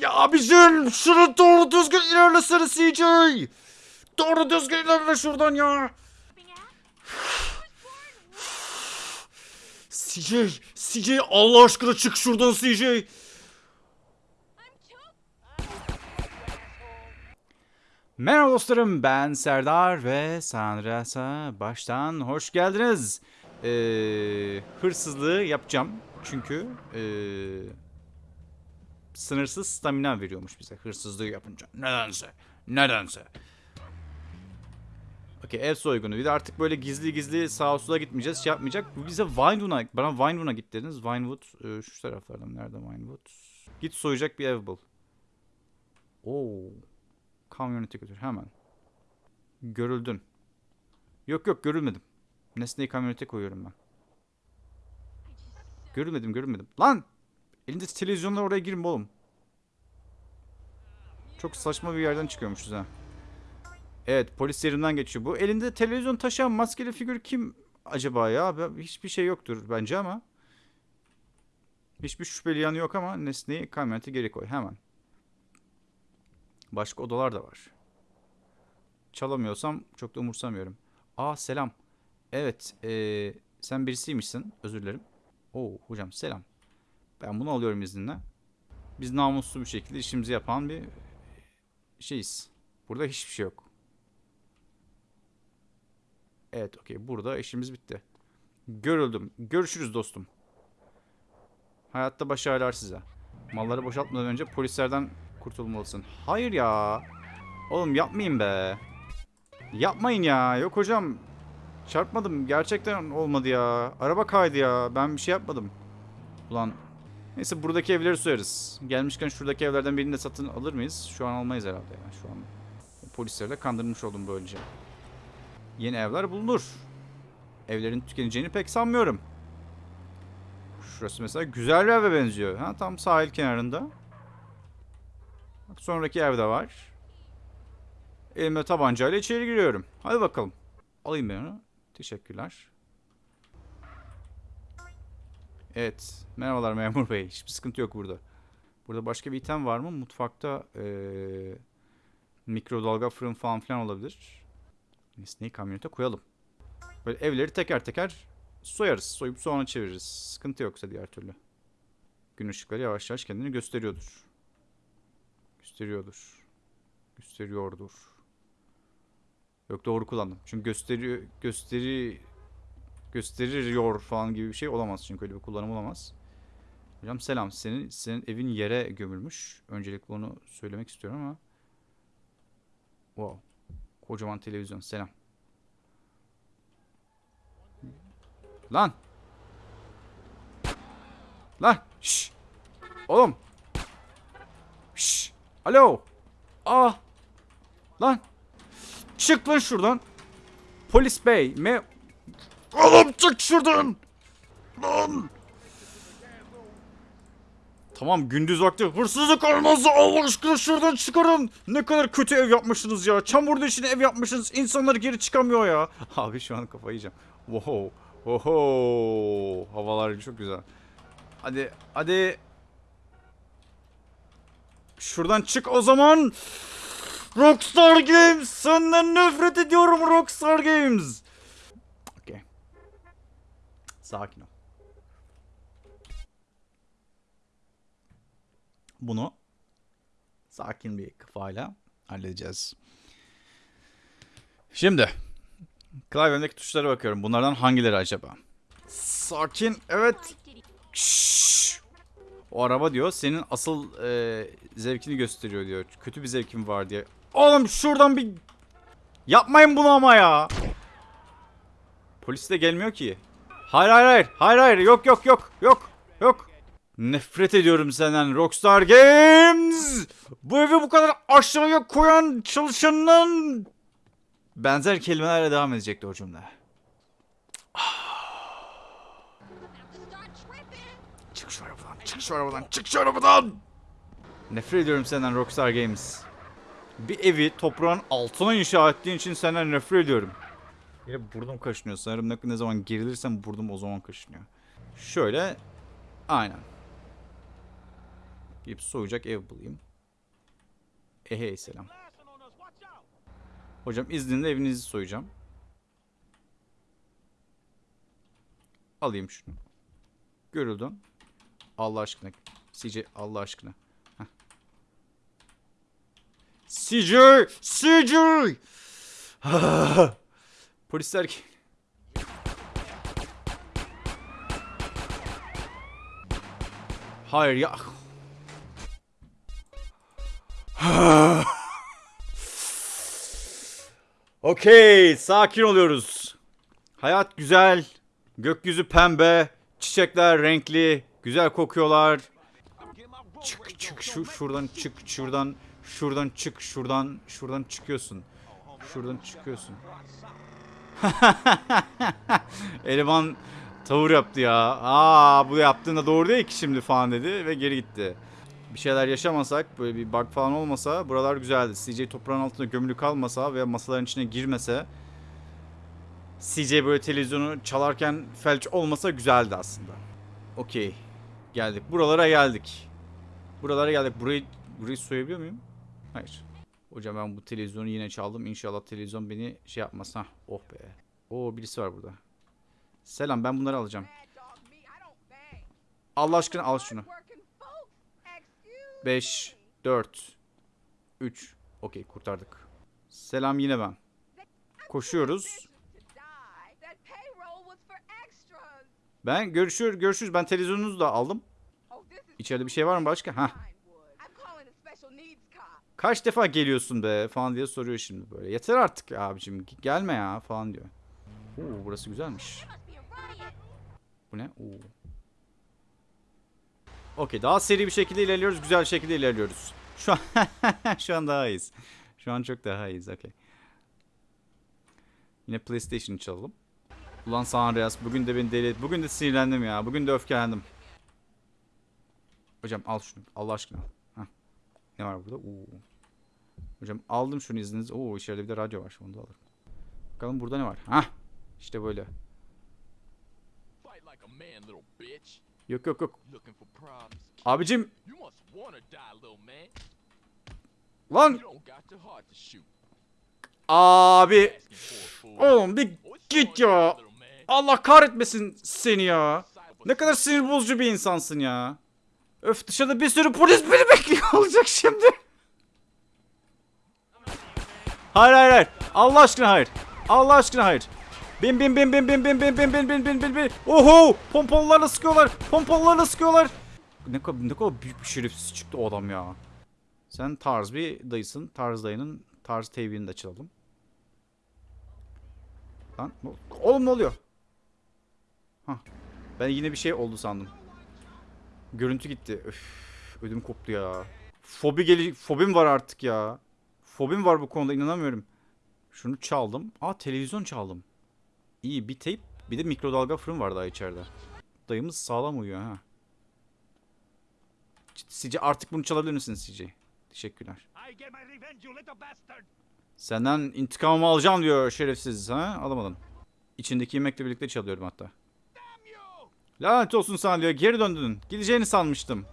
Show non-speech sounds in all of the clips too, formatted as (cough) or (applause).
Ya abicim şunu doğru düzgün ilerlesene CJ. Doğru düzgün ilerle şuradan ya. CJ, CJ Allah aşkına çık şuradan CJ. Merhaba dostlarım ben Serdar ve San Andreas'a baştan hoş geldiniz. Ee, hırsızlığı yapacağım çünkü ee, sınırsız stamina veriyormuş bize hırsızlığı yapınca. Nedense, nedense. Okey ev soygunu. Bir de artık böyle gizli gizli sağa sola gitmeyeceğiz. Şey yapmayacak. Bu bize Vinewood'a, bana Vinewood'a git dediniz. Vinewood e, şu taraflardan. Nerede Vinewood? Git soyacak bir ev bul. Oo. Kamyonete götür hemen. Görüldün. Yok yok görülmedim. Nesneyi kamyonete koyuyorum ben. Görülmedim görülmedim. Lan! Elinde televizyonla oraya girme oğlum. Çok saçma bir yerden çıkıyormuşuz ha. Evet polis yerinden geçiyor. Bu elinde televizyon taşıyan maskeli figür kim acaba ya? Hiçbir şey yoktur bence ama. Hiçbir şüpheli yanı yok ama nesneyi kamyonete geri koy hemen. Başka odalar da var. Çalamıyorsam çok da umursamıyorum. Aa selam. Evet eee, sen birisiymişsin. Özür dilerim. Oo hocam selam. Ben bunu alıyorum izninle. Biz namuslu bir şekilde işimizi yapan bir şeyiz. Burada hiçbir şey yok. Evet okey burada işimiz bitti. Görüldüm. Görüşürüz dostum. Hayatta başarılar size. Malları boşaltmadan önce polislerden kurtulmalısın. Hayır ya. Oğlum yapmayın be. Yapmayın ya. Yok hocam. Çarpmadım. Gerçekten olmadı ya. Araba kaydı ya. Ben bir şey yapmadım. Ulan. Neyse buradaki evleri soyarız. Gelmişken şuradaki evlerden birini de satın alır mıyız? Şu an almayız herhalde ya. Şu an polisleri de kandırmış oldum böylece. Yeni evler bulunur. Evlerin tükeneceğini pek sanmıyorum. Şurası mesela güzel bir eve benziyor. Ha, tam sahil kenarında. Bak sonraki evde var. Elimde tabancayla içeri giriyorum. Hadi bakalım. Alayım ben onu. Teşekkürler. Evet. Merhabalar memur bey. Hiçbir sıkıntı yok burada. Burada başka bir item var mı? Mutfakta eee mikrodalga fırın falan filan olabilir. Nesneyi kamyonete koyalım. Böyle evleri teker teker soyarız. Soyup soğana çeviririz. Sıkıntı yoksa diğer türlü. Gün ışıkları yavaş yavaş kendini gösteriyordur. Gösteriyordur. Gösteriyordur. Yok doğru kullandım. Çünkü gösteriyor gösteri gösteriyor falan gibi bir şey olamaz çünkü öyle bir kullanım olamaz. Hocam selam. Senin senin evin yere gömülmüş. Öncelikle onu söylemek istiyorum ama. Wow. Kocaman televizyon. Selam. Lan. Lan. Şş. Oğlum. Şş. Alo. Aa. Lan. Çık lan şuradan. Polis bey. Me Oğlum çık şuradan. Lan. Tamam gündüz vakti hırsızlık olmaz Allah aşkına şuradan çıkarın. Ne kadar kötü ev yapmışsınız ya. Çamurda içine ev yapmışsınız. İnsanlar geri çıkamıyor ya. (laughs) Abi şu an kafayı yiyeceğim. Wow. Oho. Havalar çok güzel. Hadi hadi. Şuradan çık o zaman. Rockstar Games. Senden nefret ediyorum Rockstar Games. Sakin ol. Bunu sakin bir kafayla halledeceğiz. Şimdi klavyemdeki tuşlara bakıyorum. Bunlardan hangileri acaba? Sakin. Evet. Şşş. O araba diyor senin asıl e, zevkini gösteriyor diyor. Kötü bir zevkin var diye. Oğlum şuradan bir yapmayın bunu ama ya. Polis de gelmiyor ki. Hayır hayır hayır. Hayır hayır. Yok yok yok. Yok. Yok. Nefret ediyorum senden Rockstar Games. Bu evi bu kadar aşağıya koyan çalışanın benzer kelimelerle devam edecekti o cümle. (sighs) Çık şu arabadan, çık şu arabadan, çık şu arabadan. Nefret ediyorum senden Rockstar Games. Bir evi toprağın altına inşa ettiğin için senden nefret ediyorum. Yine burnum kaşınıyor. Sanırım ne, ne zaman gerilirsem burnum o zaman kaşınıyor. Şöyle. Aynen. Gidip soyacak ev bulayım. Ehey selam. Hocam izninle evinizi soyacağım. Alayım şunu. Görüldün. Allah aşkına. CJ Allah aşkına. Heh. CJ! CJ! (laughs) Polisler ki. Hayır ya. (sighs) Okey, sakin oluyoruz. Hayat güzel. Gökyüzü pembe. Çiçekler renkli. Güzel kokuyorlar. Çık çık şu şuradan çık şuradan şuradan çık şuradan şuradan çıkıyorsun. Şuradan çıkıyorsun. (laughs) Eleman tavır yaptı ya. Aa bu yaptığında doğru değil ki şimdi falan dedi ve geri gitti. Bir şeyler yaşamasak, böyle bir bug falan olmasa buralar güzeldi. CJ toprağın altında gömülü kalmasa veya masaların içine girmese CJ böyle televizyonu çalarken felç olmasa güzeldi aslında. Okey. Geldik. Buralara geldik. Buralara geldik. Burayı burayı soyabiliyor muyum? Hayır. Hocam ben bu televizyonu yine çaldım. İnşallah televizyon beni şey yapmaz. Hah, oh be. Oo birisi var burada. Selam ben bunları alacağım. Allah aşkına al şunu. 5, 4, 3. Okey kurtardık. Selam yine ben. Koşuyoruz. Ben görüşür görüşürüz. Ben televizyonunuzu da aldım. İçeride bir şey var mı başka? Hah. Kaç defa geliyorsun be falan diye soruyor şimdi böyle. Yeter artık abicim gelme ya falan diyor. Oo burası güzelmiş. Bu ne? Oo. Okey daha seri bir şekilde ilerliyoruz. Güzel şekilde ilerliyoruz. Şu an (laughs) şu an daha iyiyiz. Şu an çok daha iyiyiz. Okey. Yine PlayStation çalalım. Ulan San Andreas bugün de beni deli et. Bugün de sinirlendim ya. Bugün de öfkelendim. Hocam al şunu. Allah aşkına. Ne var burada? Oo. Hocam aldım şunu izniniz. Oo içeride bir de radyo var. Onu da alırım. Bakalım burada ne var? Hah. İşte böyle. Yok yok yok. Abicim. Lan. Abi. Oğlum bir git ya. Allah kahretmesin seni ya. Ne kadar sinir bozucu bir insansın ya. Öf dışarıda bir sürü polis beni bekliyor olacak şimdi. Hayır hayır hayır. Allah aşkına hayır. Allah aşkına hayır. Bin bin bin bin bin bin bin bin bin bin bin bin bin. Oho! Pompalılarla sıkıyorlar. Pompalılarla sıkıyorlar. Ne kadar ne kadar büyük bir şerefsiz çıktı o adam ya. Sen tarz bir dayısın. Tarz dayının tarz teybini de açalım. Lan oğlum ne oluyor? Hah. Ben yine bir şey oldu sandım. Görüntü gitti. Öf, ödüm koptu ya. Fobi geli fobim var artık ya. Fobim var bu konuda inanamıyorum. Şunu çaldım. Aa televizyon çaldım. İyi bir teyp bir de mikrodalga fırın var daha içeride. Dayımız sağlam uyuyor ha. Sizce artık bunu çalabilir misiniz sizce? Teşekkürler. Senden intikamımı alacağım diyor şerefsiz ha. Alamadın. İçindeki yemekle birlikte çalıyorum hatta. Lanet olsun sana diyor. Geri döndün. Gideceğini sanmıştım.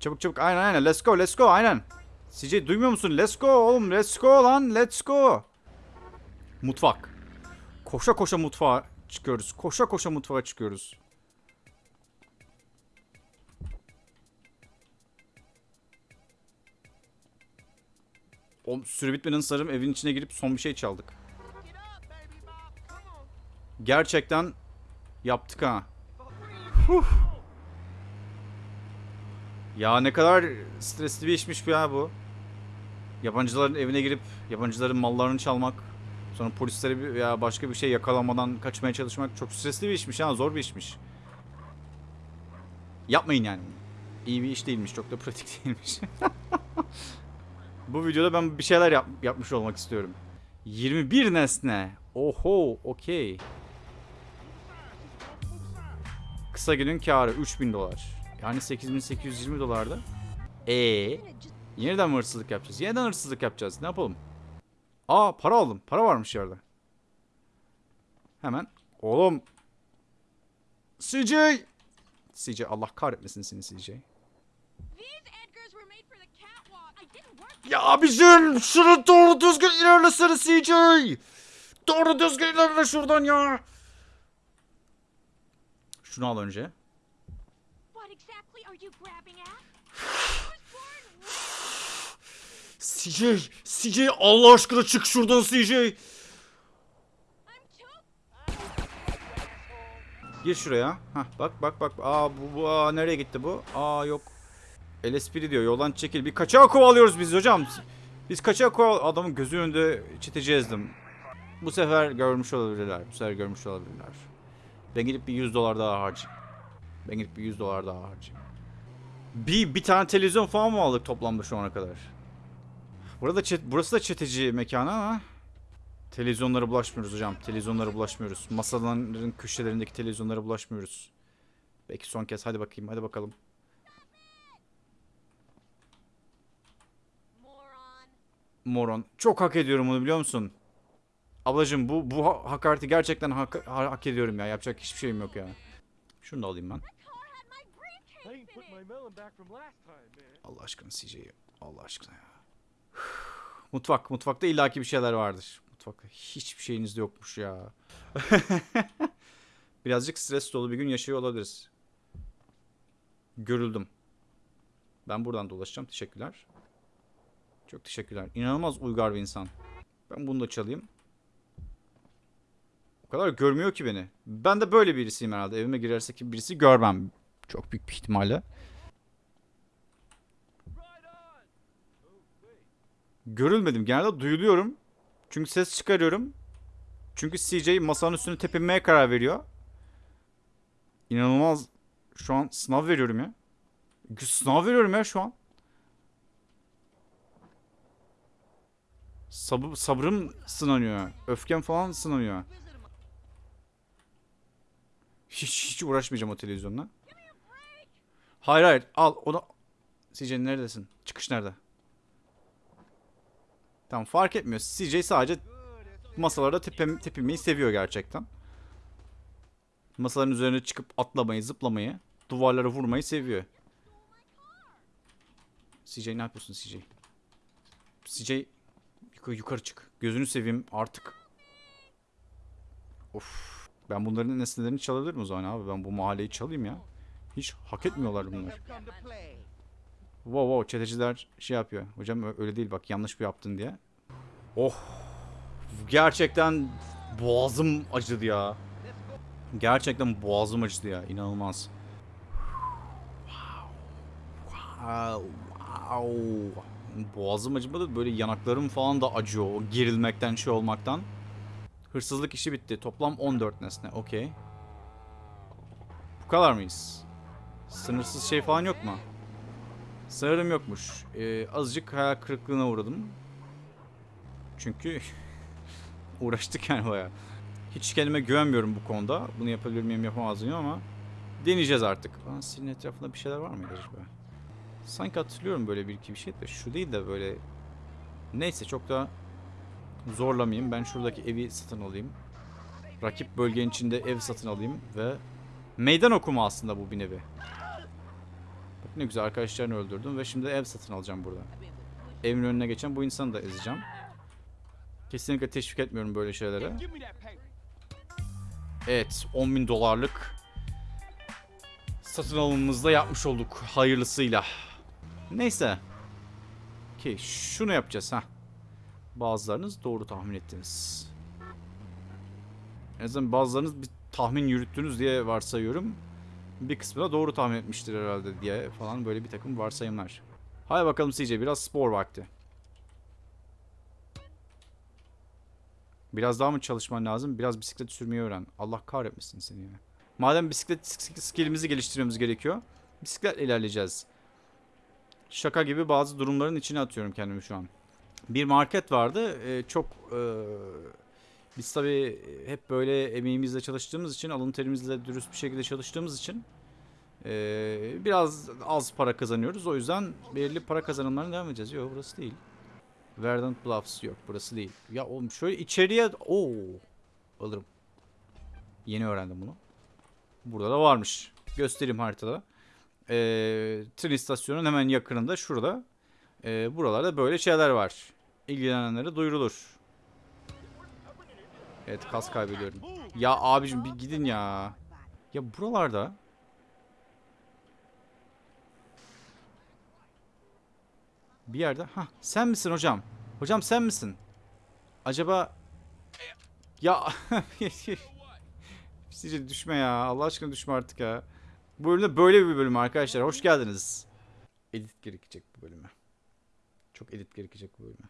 Çabuk çabuk. Aynen aynen. Let's go let's go. Aynen. CJ duymuyor musun? Let's go oğlum. Let's go lan. Let's go. Mutfak. Koşa koşa mutfağa çıkıyoruz. Koşa koşa mutfağa çıkıyoruz. O süre bitmeden sarım evin içine girip son bir şey çaldık. Gerçekten yaptık ha. Ya ne kadar stresli bir işmiş bu ya bu. Yabancıların evine girip yabancıların mallarını çalmak. Sonra polislere veya başka bir şey yakalanmadan kaçmaya çalışmak çok stresli bir işmiş ha. Zor bir işmiş. Yapmayın yani. İyi bir iş değilmiş. Çok da pratik (laughs) değilmiş. bu videoda ben bir şeyler yap- yapmış olmak istiyorum. 21 nesne. Oho, okey. Kısa günün karı 3000 dolar. Yani 8820 dolardı. E yeniden mi hırsızlık yapacağız? Yeniden hırsızlık yapacağız. Ne yapalım? Aa para aldım. Para varmış yerde. Hemen. Oğlum. CJ. CJ Allah kahretmesin seni CJ. Ya abicim şunu doğru düzgün ilerlesene CJ. Doğru düzgün ilerle şuradan ya. Şunu al önce. CJ, CJ Allah aşkına çık şuradan CJ. Gir şuraya. Hah bak bak bak. Aa bu, bu aa, nereye gitti bu? Aa yok. LSPD diyor yoldan çekil. Bir kaçağı kovalıyoruz biz hocam. Biz kaçağı koval... Adamın gözü önünde çeteci ezdim. Bu sefer görmüş olabilirler. Bu sefer görmüş olabilirler. Ben gidip bir 100 dolar daha harcayayım. Ben gidip bir 100 dolar daha harcayayım. Bir, bir tane televizyon falan mı aldık toplamda şu ana kadar? Burada çet, burası da çeteci mekanı ama Televizyonlara bulaşmıyoruz hocam. Televizyonlara bulaşmıyoruz. Masaların köşelerindeki televizyonlara bulaşmıyoruz. Belki son kez. Hadi bakayım. Hadi bakalım. moron. Çok hak ediyorum bunu biliyor musun? Ablacım bu bu ha- hakareti gerçekten hak, ha- hak ediyorum ya. Yapacak hiçbir şeyim yok ya. Şunu da alayım ben. Allah aşkına CJ'yi. Allah aşkına ya. Mutfak. Mutfakta illaki bir şeyler vardır. Mutfakta hiçbir şeyiniz de yokmuş ya. (laughs) Birazcık stres dolu bir gün yaşıyor olabiliriz. Görüldüm. Ben buradan dolaşacağım. Teşekkürler. Çok teşekkürler. İnanılmaz uygar bir insan. Ben bunu da çalayım. O kadar görmüyor ki beni. Ben de böyle birisiyim herhalde. Evime girerse ki birisi görmem. Çok büyük bir ihtimalle. Görülmedim. Genelde duyuluyorum. Çünkü ses çıkarıyorum. Çünkü CJ masanın üstüne tepinmeye karar veriyor. İnanılmaz. Şu an sınav veriyorum ya. Sınav veriyorum ya şu an. Sabır, sabrım sınanıyor. Öfkem falan sınanıyor. Hiç, hiç uğraşmayacağım o televizyonla. Hayır hayır al onu. CJ neredesin? Çıkış nerede? Tamam fark etmiyor. CJ sadece masalarda tepem, tepinmeyi seviyor gerçekten. Masaların üzerine çıkıp atlamayı, zıplamayı, duvarlara vurmayı seviyor. CJ ne yapıyorsun CJ? CJ yukarı, yukarı çık. Gözünü seveyim artık. Of. Ben bunların nesnelerini çalabilirim o zaman abi. Ben bu mahalleyi çalayım ya. Hiç hak etmiyorlar bunlar. Wow wow çeteciler şey yapıyor. Hocam öyle değil bak yanlış bir yaptın diye. Oh. Gerçekten boğazım acıdı ya. Gerçekten boğazım acıdı ya. İnanılmaz. Wow. Wow. Boğazım acımadı. Böyle yanaklarım falan da acıyor. O gerilmekten şey olmaktan. Hırsızlık işi bitti. Toplam 14 nesne. Okey. Bu kadar mıyız? Sınırsız şey falan yok mu? Sanırım yokmuş. Ee, azıcık hayal kırıklığına uğradım. Çünkü (laughs) uğraştık yani baya. Hiç kendime güvenmiyorum bu konuda. Bunu yapabilir miyim yapamaz mıyım ama deneyeceğiz artık. Aa, silin etrafında bir şeyler var mıydı acaba? Sanki hatırlıyorum böyle bir iki bir şey de şu değil de böyle neyse çok da zorlamayayım. Ben şuradaki evi satın alayım. Rakip bölgenin içinde ev satın alayım ve meydan okuma aslında bu bir nevi. Bak ne güzel arkadaşlarını öldürdüm ve şimdi ev satın alacağım burada. Evin önüne geçen bu insanı da ezeceğim. Kesinlikle teşvik etmiyorum böyle şeylere. Evet 10 bin dolarlık satın alımımızda yapmış olduk hayırlısıyla. Neyse. Ki şunu yapacağız ha. Bazılarınız doğru tahmin ettiniz. En azından bazılarınız bir tahmin yürüttünüz diye varsayıyorum. Bir kısmı da doğru tahmin etmiştir herhalde diye falan böyle bir takım varsayımlar. Hadi bakalım CJ biraz spor vakti. Biraz daha mı çalışman lazım? Biraz bisiklet sürmeyi öğren. Allah kahretmesin seni ya. Madem bisiklet sk- skillimizi geliştirmemiz gerekiyor. Bisikletle ilerleyeceğiz. Şaka gibi bazı durumların içine atıyorum kendimi şu an. Bir market vardı. Ee, çok ee, biz tabii hep böyle emeğimizle çalıştığımız için, alın terimizle dürüst bir şekilde çalıştığımız için ee, biraz az para kazanıyoruz. O yüzden belirli para kazanımlarına devam edeceğiz. Yok burası değil. Verdant Bluffs yok burası değil. Ya oğlum şöyle içeriye... Oo. Alırım. Yeni öğrendim bunu. Burada da varmış. Göstereyim haritada. Ee, tren istasyonunun hemen yakınında şurada Ee, buralarda böyle şeyler var. İlgilenenlere duyurulur. Evet kas kaybediyorum. Ya abicim bir gidin ya. Ya buralarda bir yerde ha sen misin hocam? Hocam sen misin? Acaba ya (laughs) Sizce düşme ya. Allah aşkına düşme artık ya. Bu bölümde böyle bir bölüm arkadaşlar. Hoş geldiniz. Edit gerekecek bu bölüme. Çok edit gerekecek bu bölüme.